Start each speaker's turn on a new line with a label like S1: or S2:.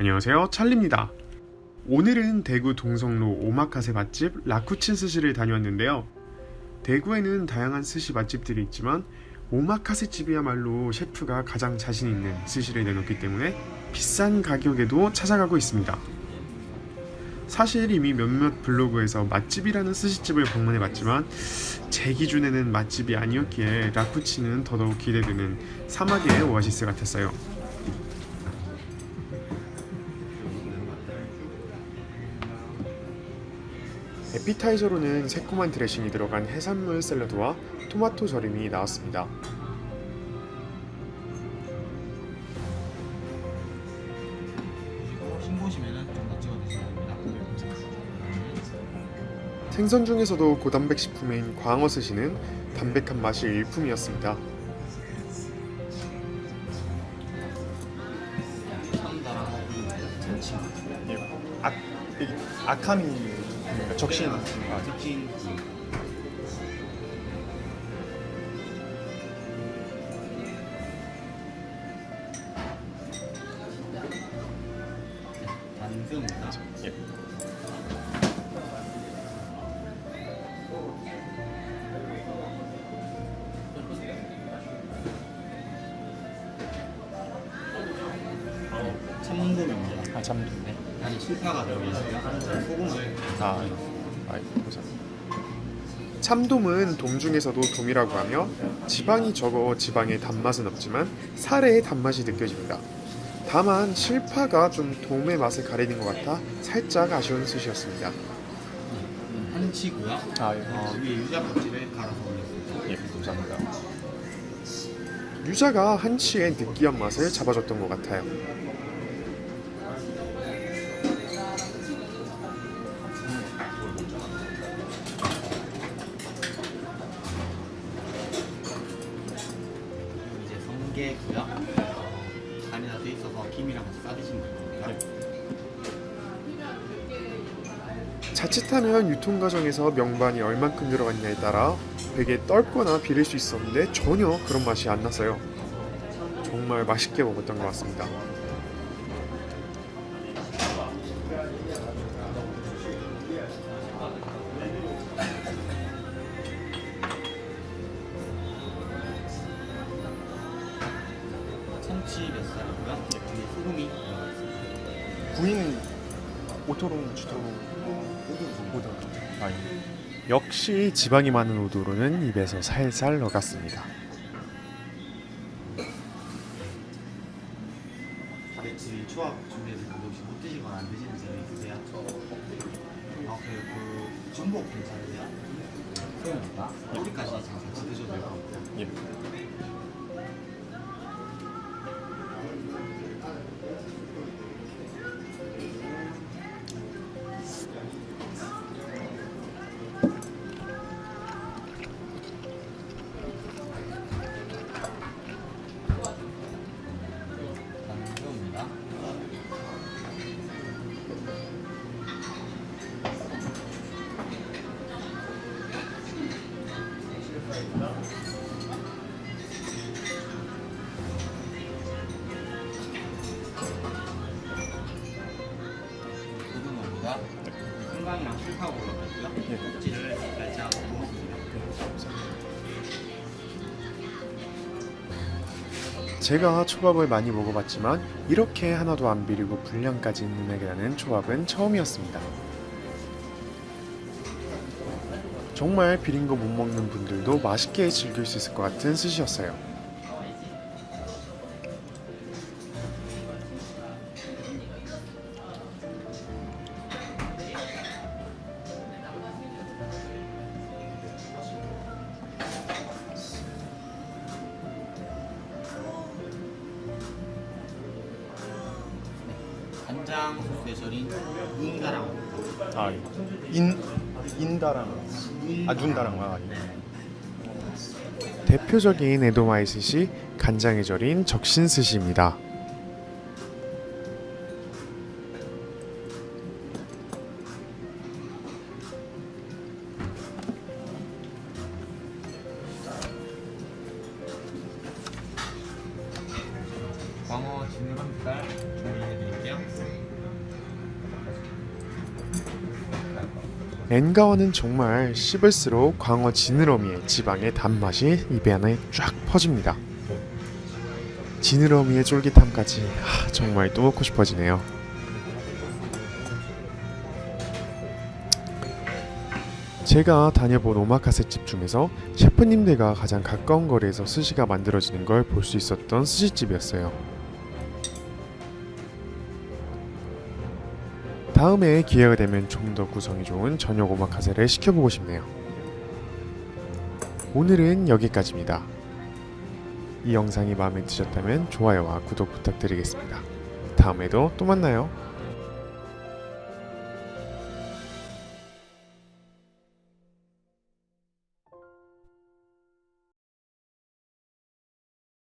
S1: 안녕하세요 찰리입니다. 오늘은 대구 동성로 오마카세 맛집 라쿠친 스시를 다녀왔는데요. 대구에는 다양한 스시 맛집들이 있지만 오마카세 집이야말로 셰프가 가장 자신 있는 스시를 내놓기 때문에 비싼 가격에도 찾아가고 있습니다. 사실 이미 몇몇 블로그에서 맛집이라는 스시집을 방문해 봤지만 제 기준에는 맛집이 아니었기에 라쿠치는 더더욱 기대되는 사막의 오아시스 같았어요 에피타이저로는 새콤한 드레싱이 들어간 해산물 샐러드와 토마토 절임이 나왔습니다. 생선 중에서도 고단백 식품인 광어 스시는 담백한 맛이 일품이었습니다.
S2: 아, 아카미 적신 아,
S3: 특징 단새우입니다.
S2: 예.
S3: 참돔입니다.
S2: 아 잠도
S3: 네, 소금을
S2: 아, 아 보자.
S1: 참돔은 돔 중에서도 돔이라고 하며 지방이 적어 지방의 단맛은 없지만 살의 단맛이 느껴집니다. 다만 실파가 좀 돔의 맛을 가리는 것 같아 살짝 아쉬운 스시였습니다.
S3: 음, 한치고요.
S2: 아, 예.
S3: 어, 위에 유자 껍질을 갈아서 올렸습니다.
S2: 예, 감사합니다.
S1: 유자가 한치의 느끼한 맛을 잡아줬던 것 같아요.
S3: 김이랑 같이 싸드시면 될 겁니다.
S1: 자칫하면 유통 과정에서 명반이 얼만큼 들어갔냐에 따라 되게 떫거나 비릴 수 있었는데 전혀 그런 맛이 안 났어요. 정말 맛있게 먹었던 것 같습니다.
S3: 참치 뱃살이고요. 위에 소금이 들어가 있습니다.
S2: 부위는 오토롱, 주토롱, 오토롱. 아, 예.
S1: 역시 지방이 많은 우도로는 입에서 살살 녹았습니다.
S3: 다대치 초밥 준비해서 혹시 못 드시거나 안 드시는 점이 있으세요? 아, 그, 그 전복 괜찮으세요? 소연입니다. 여기까지 지금 같이 드셔도 될것 같아요.
S2: 예.
S1: 제가 초밥을 많이 먹어봤지만 이렇게 하나도 안 비리고 분량까지 있는 애라는 초밥은 처음이었습니다. 정말 비린 거 못 먹는 분들도 맛있게 즐길 수 있을 것 같은 스시였어요.
S3: 간장 소스에 절인 인가랑
S2: 아, 예. 인 인다랑 아 눈다랑 아, 예.
S1: 대표적인 에도마이 스시 간장에 절인 적신 스시입니다.
S3: 광어 진감살
S1: 엔가와는 정말 씹을수록 광어 지느러미의 지방의 단맛이 입에 안에 쫙 퍼집니다. 지느러미의 쫄깃함까지 아, 정말 또 먹고 싶어지네요. 제가 다녀본 오마카세 집 중에서 셰프님들과 가장 가까운 거리에서 스시가 만들어지는 걸 볼 수 있었던 스시집이었어요. 다음에 기회가 되면 좀 더 구성이 좋은 저녁 오마카세를 시켜보고 싶네요. 오늘은 여기까지입니다. 이 영상이 마음에 드셨다면 좋아요와 구독 부탁드리겠습니다. 다음에도 또 만나요.